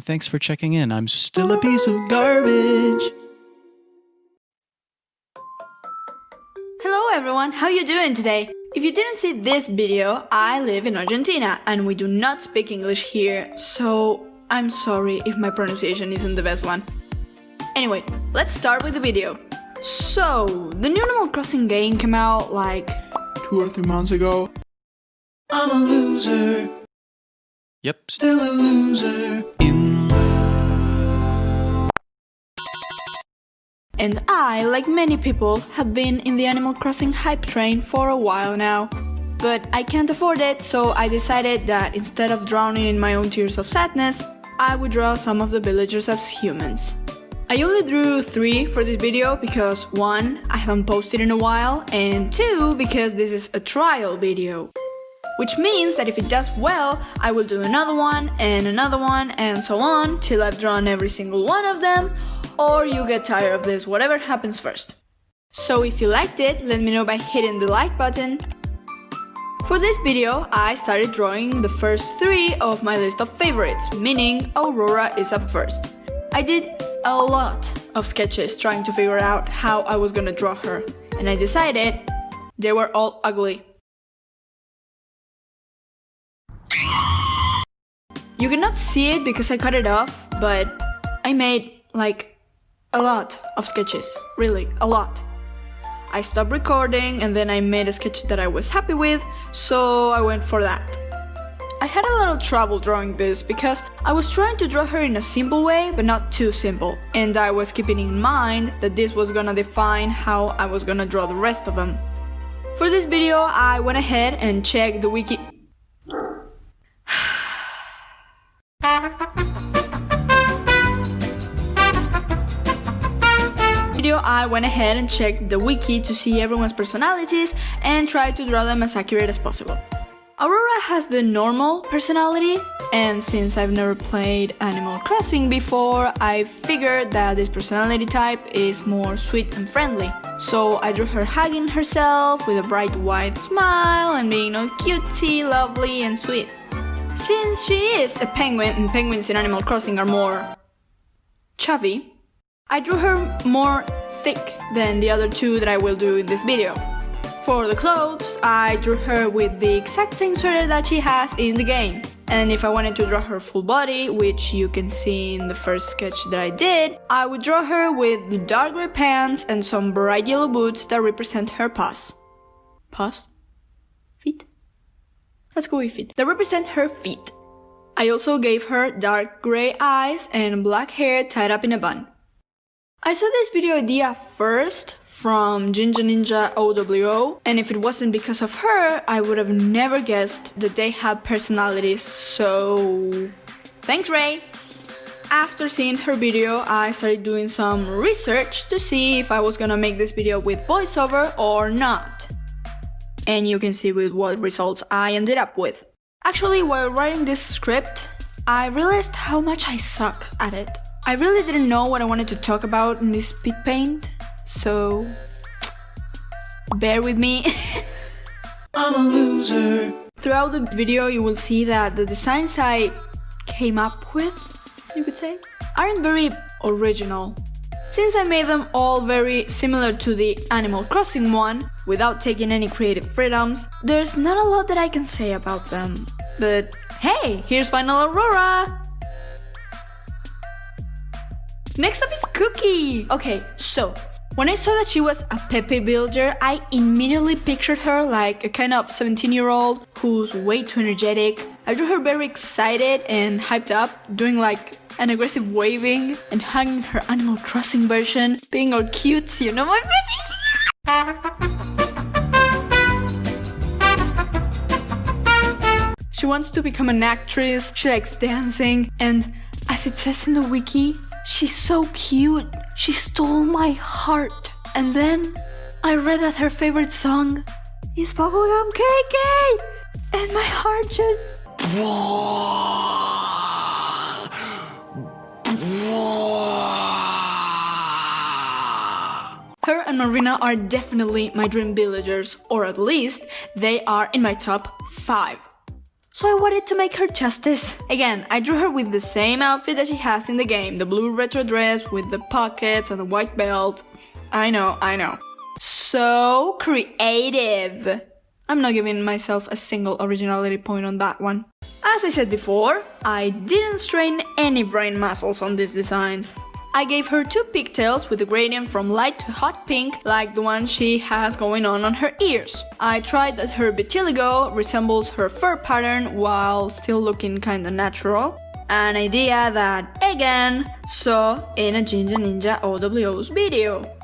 Hi, thanks for checking in. I'm still a piece of garbage. Hello everyone, how you doing today? If you didn't see this video, I live in Argentina and we do not speak English here, so I'm sorry if my pronunciation isn't the best one. Anyway, let's start with the video. So, the new Animal Crossing game came out like two or three months ago. I'm a loser. Yep, still a loser. In And I, like many people, have been in the Animal Crossing hype train for a while now. But I can't afford it, so I decided that instead of drowning in my own tears of sadness, I would draw some of the villagers as humans. I only drew 3 for this video because 1. I haven't posted in a while and 2. because this is a trial video. Which means that if it does well, I will do another one and another one and so on till I've drawn every single one of them or you get tired of this, whatever happens first. So if you liked it, let me know by hitting the like button. For this video, I started drawing the first three of my list of favorites, meaning Aurora is up first. I did a lot of sketches trying to figure out how I was gonna draw her, and I decided they were all ugly. You cannot see it because I cut it off, but I made like a lot of sketches, really, a lot. I stopped recording and then I made a sketch that I was happy with, so I went for that. I had a little trouble drawing this because I was trying to draw her in a simple way, but not too simple. And I was keeping in mind that this was gonna define how I was gonna draw the rest of them. For this video, I went ahead and checked the wiki I went ahead and checked the wiki to see everyone's personalities and tried to draw them as accurate as possible. Aurora has the normal personality and since I've never played Animal Crossing before, I figured that this personality type is more sweet and friendly. So I drew her hugging herself with a bright white smile and being all cutesy, lovely and sweet. Since she is a penguin and penguins in Animal Crossing are more chubby, I drew her more thick than the other two that I will do in this video. For the clothes, I drew her with the exact same sweater that she has in the game. And if I wanted to draw her full body, which you can see in the first sketch that I did, I would draw her with the dark grey pants and some bright yellow boots that represent her paws. Paws? Feet? Let's go with feet. That represent her feet. I also gave her dark grey eyes and black hair tied up in a bun. I saw this video idea first from Ginger Ninja OWO and if it wasn't because of her, I would have never guessed that they have personalities, so... Thanks Ray! After seeing her video, I started doing some research to see if I was gonna make this video with voiceover or not. And you can see with what results I ended up with. Actually, while writing this script, I realized how much I suck at it. I really didn't know what I wanted to talk about in this speed paint, so bear with me. I'm a loser. Throughout the video you will see that the designs I came up with, you could say, aren't very original. Since I made them all very similar to the Animal Crossing one, without taking any creative freedoms, there's not a lot that I can say about them. But hey, here's Final Aurora! Next up is Cookie! Okay, so, when I saw that she was a peppy villager, I immediately pictured her like a kind of 17-year-old who's way too energetic. I drew her very excited and hyped up, doing like an aggressive waving and hugging her Animal Crossing version, being all cute, you know my She wants to become an actress, she likes dancing, and as it says in the wiki, She's so cute. She stole my heart. And then I read that her favorite song is Bubblegum KK. And my heart just. Her and Marina are definitely my dream villagers, or at least they are in my top 5. So I wanted to make her justice. Again, I drew her with the same outfit that she has in the game, the blue retro dress with the pockets and the white belt. I know, I know. So creative. I'm not giving myself a single originality point on that one. As I said before, I didn't strain any brain muscles on these designs. I gave her two pigtails with a gradient from light to hot pink like the one she has going on on her ears. I tried that her vitiligo resembles her fur pattern while still looking kinda natural. An idea that, again, saw in a Ginger Ninja OWO's video.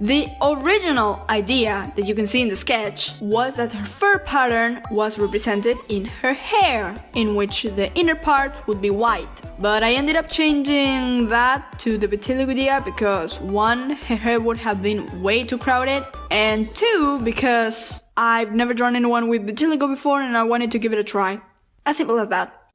The original idea that you can see in the sketch was that her fur pattern was represented in her hair, in which the inner part would be white. But I ended up changing that to the vitiligo idea because one, her hair would have been way too crowded, and two, because I've never drawn anyone with vitiligo before and I wanted to give it a try. As simple as that.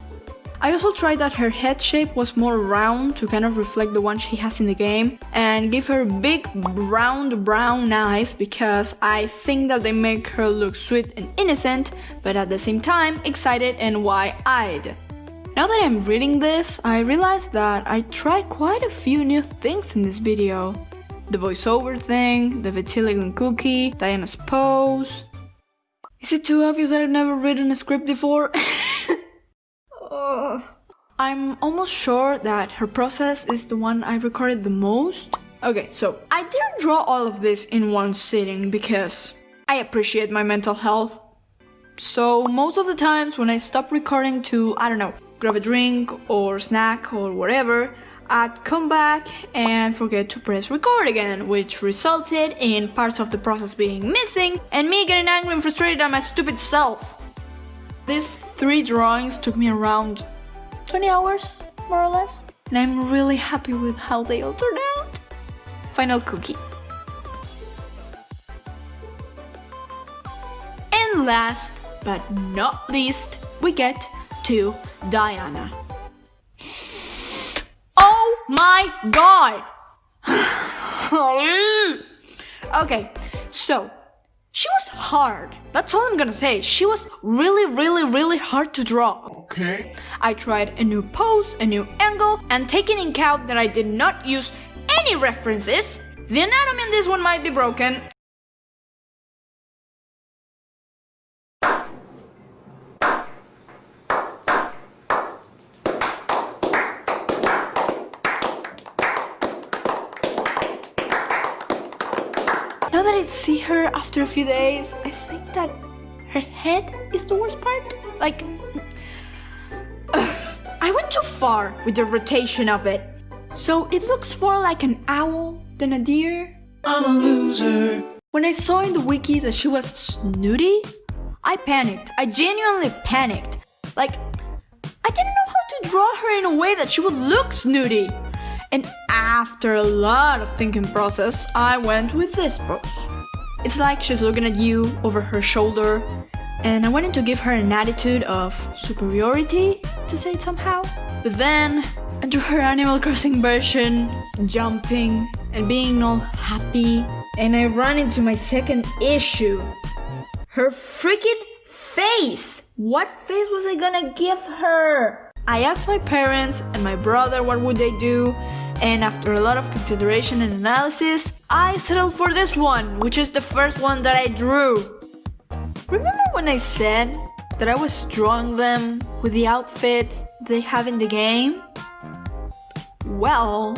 I also tried that her head shape was more round to kind of reflect the one she has in the game and give her big round brown eyes because I think that they make her look sweet and innocent but at the same time excited and wide-eyed. Now that I'm reading this, I realized that I tried quite a few new things in this video. The voiceover thing, the vitiligo cookie, Diana's pose. Is it too obvious that I've never written a script before? I'm almost sure that her process is the one I recorded the most. Okay, so I didn't draw all of this in one sitting because I appreciate my mental health. So most of the times when I stop recording to, I don't know, grab a drink or snack or whatever, I'd come back and forget to press record again, which resulted in parts of the process being missing and me getting angry and frustrated at my stupid self. These three drawings took me around 20 hours, more or less. And I'm really happy with how they all turned out. Final cookie. And last but not least, we get to Diana. Oh my god! okay, so she was hard. That's all I'm gonna say. She was really, really, really hard to draw. Okay. I tried a new pose, a new angle, and taking in account that I did not use any references, the anatomy in this one might be broken. Now that I see her after a few days, I think that her head is the worst part. Like, I went too far with the rotation of it. So it looks more like an owl than a deer. I'm a loser. When I saw in the wiki that she was snooty, I panicked. I genuinely panicked. Like, I didn't know how to draw her in a way that she would look snooty. And after a lot of thinking process, I went with this pose. It's like she's looking at you over her shoulder, and I wanted to give her an attitude of superiority, to say it somehow. But then, I drew her Animal Crossing version, jumping and being all happy, and I ran into my second issue. Her freaking face! What face was I gonna give her? I asked my parents and my brother what would they do, and after a lot of consideration and analysis, I settled for this one, which is the first one that I drew. Remember when I said that I was drawing them with the outfits they have in the game? Well,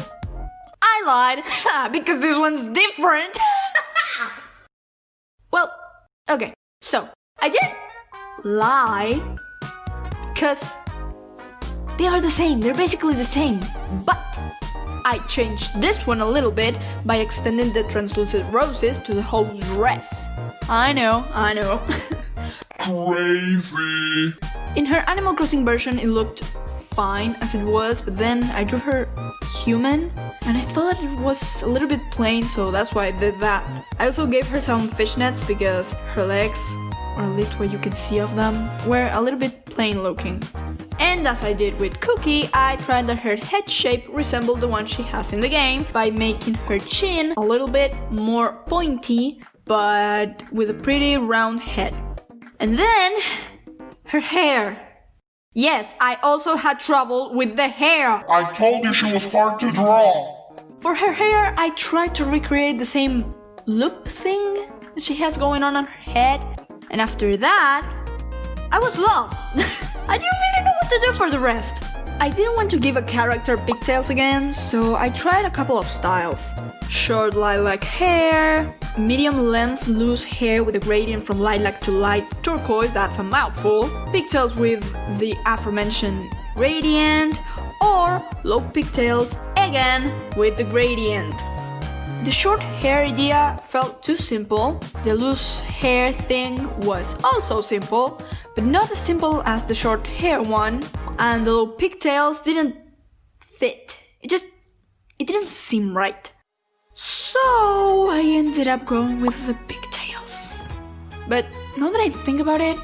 I lied, because this one's different. well, okay, so I didn't lie, because they are the same, they're basically the same, but I changed this one a little bit by extending the translucent roses to the whole dress. I know, I know. Crazy. In her Animal Crossing version, it looked fine as it was, but then I drew her human, and I thought it was a little bit plain, so that's why I did that. I also gave her some fishnets because her legs, or at least what you can see of them, were a little bit plain looking. And as I did with Cookie, I tried that her head shape resembled the one she has in the game by making her chin a little bit more pointy, but with a pretty round head. And then Her hair. Yes, I also had trouble with the hair. I told you she was hard to draw. For her hair, I tried to recreate the same loop thing that she has going on on her head. And after that, I was lost. I didn't really know what to do for the rest. I didn't want to give a character pigtails again, so I tried a couple of styles. Short lilac hair, medium length loose hair with a gradient from lilac to light turquoise, that's a mouthful, pigtails with the aforementioned gradient, or low pigtails again with the gradient. The short hair idea felt too simple, the loose hair thing was also simple, but not as simple as the short hair one, and the little pigtails didn't fit. It just, it didn't seem right. So I ended up going with the pigtails. But now that I think about it,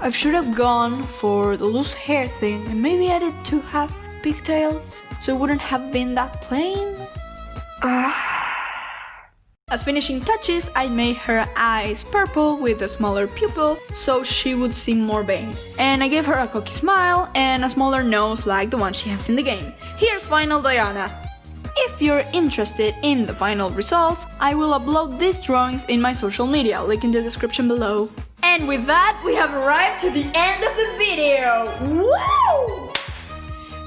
I should have gone for the loose hair thing and maybe added two half pigtails so it wouldn't have been that plain. Ah. As finishing touches, I made her eyes purple with a smaller pupil so she would seem more vain. And I gave her a cocky smile and a smaller nose like the one she has in the game. Here's final Diana. If you're interested in the final results, I will upload these drawings in my social media, link in the description below. And with that, we have arrived to the end of the video! Woo!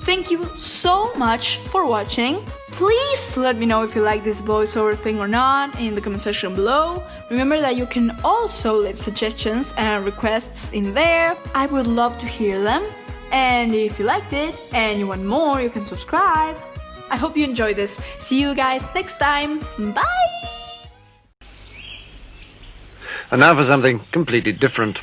Thank you so much for watching. Please let me know if you like this voiceover thing or not in the comment section below. Remember that you can also leave suggestions and requests in there. I would love to hear them. And if you liked it and you want more, you can subscribe. I hope you enjoyed this. See you guys next time. Bye! And now for something completely different.